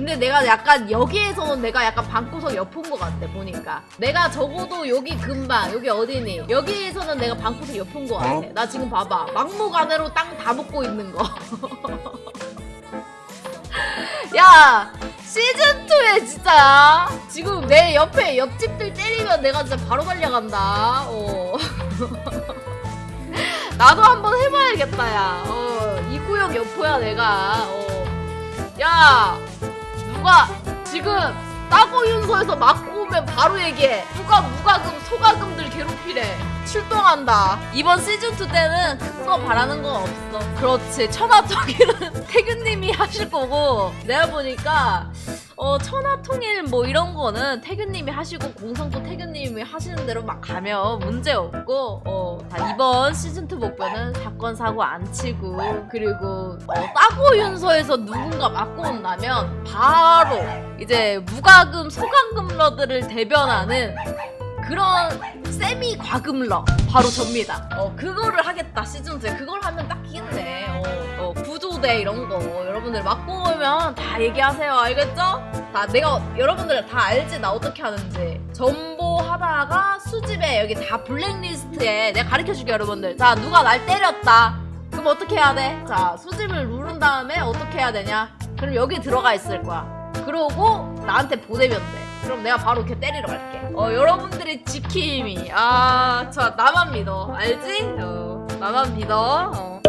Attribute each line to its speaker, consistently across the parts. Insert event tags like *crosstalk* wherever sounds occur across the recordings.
Speaker 1: 근데 내가 약간 여기에서는 내가 약간 방구석 옆인 것 같아 보니까. 내가 적어도 여기 금방 여기 어디니? 여기에서는 내가 방구석 옆인 것 같아. 나 지금 봐봐. 막무가내로 땅 다 먹고 있는 거. *laughs* 야! 시즌2에 진짜. 지금 내 옆에 옆집들 때리면 내가 진짜 바로 달려간다. 어. *laughs* 나도 한번 해봐야겠다 야. 어, 이 구역 여포야 내가. 어. 야 누가 지금 따고 윤소에서 맞고 오면 바로 얘기해. 누가 무과금 소과금들 괴롭히래. 출동한다. 이번 시즌2 때는 큰 거 바라는 건 없어. 그렇지. 천하통일은 *laughs* 태균님이 하실 거고 내가 보니까 어 천하통일 뭐 이런 거는 태균님이 하시고 공성도 태균님이 하시는 대로 막 가면 문제 없고 어다 이번 시즌2 목표는 사건 사고 안 치고 그리고 어, 따고 윤서에서 누군가 맞고 온다면 바로 이제 무과금 소과금러들을 대변하는 그런 세미 과금러 바로 접니다. 어 그거를 하겠다 시즌2에 그걸 하면 딱 끼겠네. 어, 어 구조대 이런 거 여러분들 맞고 오면 다 얘기하세요. 알겠죠? 다 내가 여러분들 다 알지 나 어떻게 하는지 전보 하다가 수집에 여기 다 블랙리스트에 내가 가르쳐줄게 여러분들. 자 누가 날 때렸다. 그럼 어떻게 해야 돼? 자 수집을 누른 다음에 어떻게 해야 되냐? 그럼 여기 들어가 있을 거야. 그러고 나한테 보내면 돼. 그럼 내가 바로 이렇게 때리러 갈게. 어, 여러분들의 지킴이. 아, 저 나만 믿어. 알지? 어, 나만 믿어. 어.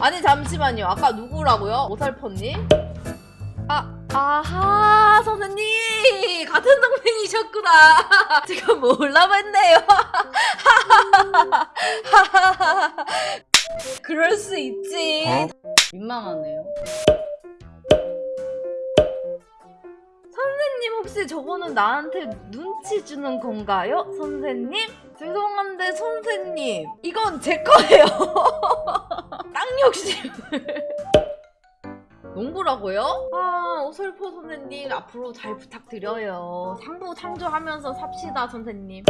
Speaker 1: 아니, 잠시만요. 아까 누구라고요? 오살퍼님? 아, 아하, 선생님! 같은 동맹이셨구나. *laughs* 제가 몰라 봤네요. *laughs* 그럴 수 있지. 민망하네요. 선생님 혹시 저거는 나한테 눈치 주는 건가요? 선생님? 죄송한데 선생님 이건 제 거예요 *laughs* 땅 욕심을 농구라고요? 아 오설포 선생님 앞으로 잘 부탁드려요 상부 창조하면서 삽시다 선생님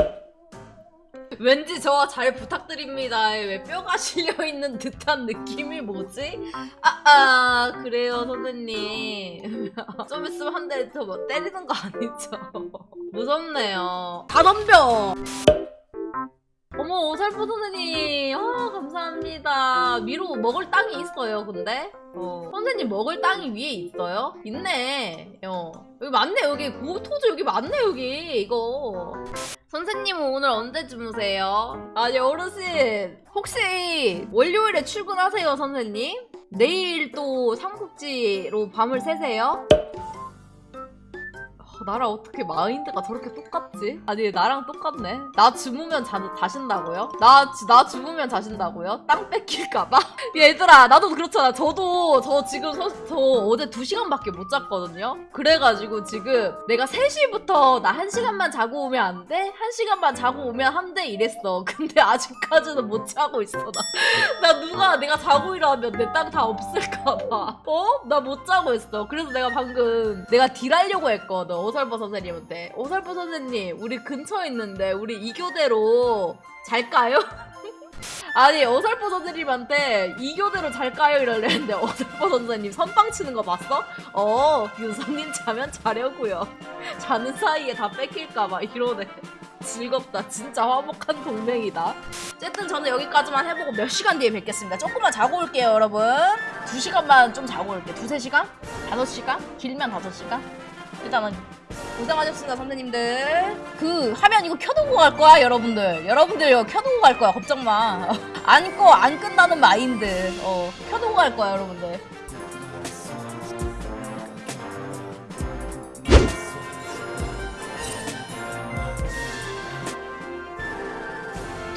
Speaker 1: 왠지 저와 잘 부탁드립니다에 왜 뼈가 *laughs* 실려있는 듯한 느낌이 뭐지? 아, 아 그래요 선생님 *laughs* 좀 있으면 한 대 더 뭐 때리는 거 아니죠? *laughs* 무섭네요 다 덤벼 어머 오살포 선생님 아 감사합니다 위로 먹을 땅이 있어요 근데 어. 선생님 먹을 땅이 위에 있어요? 있네 어. 여기 맞네 여기 고토즈 여기 맞네 여기 이거 선생님은 오늘 언제 주무세요? 아니 어르신 혹시 월요일에 출근하세요 선생님? 내일 또 삼국지로 밤을 새세요? 어, 나랑 어떻게 마인드가 저렇게 똑같지? 아니 나랑 똑같네 나 주무면 자, 자신다고요? 나, 주- 나 주무면 자신다고요? 땅 뺏길까봐? *laughs* 얘들아 나도 그렇잖아 저도 저 지금 서, 저 어제 2시간밖에 못 잤거든요 그래가지고 지금 내가 3시부터 나 1시간만 자고 오면 안 돼? 1시간만 자고 오면 한대 이랬어 *laughs* 근데 아직까지는 못 자고 있어 나, *laughs* 나 누가 내가 자고 일어나면 내 땅 다 없을까봐 어? 나 못 자고 있어 그래서 내가 방금 내가 딜하려고 했거든 오설버 선생님한테 오설버 선생님 우리 근처에 있는데 우리 이교대로 잘까요? *laughs* 아니 어설퍼 선생님한테 이교대로 잘까요 이러려는데 어설퍼 선생님 선빵 치는 거 봤어? 어 윤성님 자면 자려고요 *laughs* 자는 사이에 다 뺏길까봐 이러네 *laughs* 즐겁다 진짜 화목한 동맹이다 어쨌든 저는 여기까지만 해보고 몇 시간 뒤에 뵙겠습니다 조금만 자고 올게요 여러분 두 시간만 좀 자고 올게요 두세 시간? 다섯 시간? 길면 다섯 시간? 일단은 고생하셨습니다 선생님들. 그 화면 이거 켜두고 갈 거야 여러분들. 여러분들 이거 켜두고 갈 거야 걱정 마 안 *laughs* 꺼 안 끝나는 마인드. 어 켜두고 갈 거야 여러분들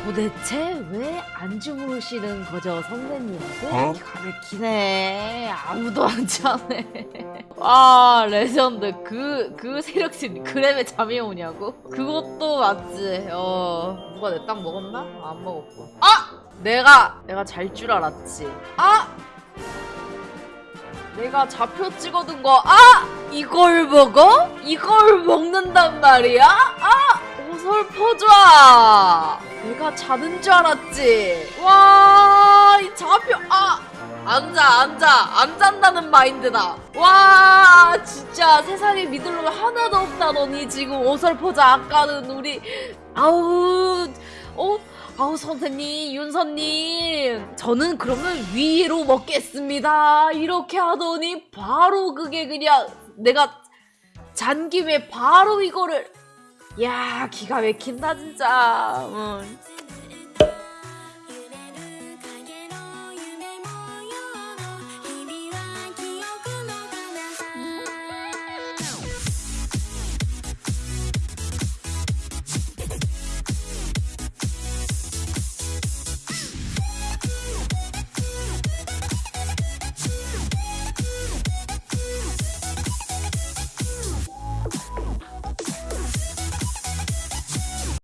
Speaker 1: 도대체 왜 안 주무시는 거죠 선생님들?
Speaker 2: 어?
Speaker 1: 기가 막히네 아무도 안 자네 아 레전드 그 그 세력심 그램에 잠이 오냐고? 그것도 맞지 어 누가 내 땅 먹었나? 안 먹었고 아! 내가 내가 잘 줄 알았지 아! 내가 좌표 찍어둔 거 아! 이걸 먹어? 이걸 먹는단 말이야? 아! 어설퍼져 내가 자는 줄 알았지. 와이 좌표 아! 앉아 앉아 안 잔다는 마인드다. 와 진짜 세상에 믿을 놈 하나도 없다더니. 지금 어설퍼자 아까는 우리. 아우 어? 아우 선생님 윤선님. 저는 그러면 위로 먹겠습니다. 이렇게 하더니 바로 그게 그냥 내가 잔 김에 바로 이거를 야 기가 막힌다 진짜 응.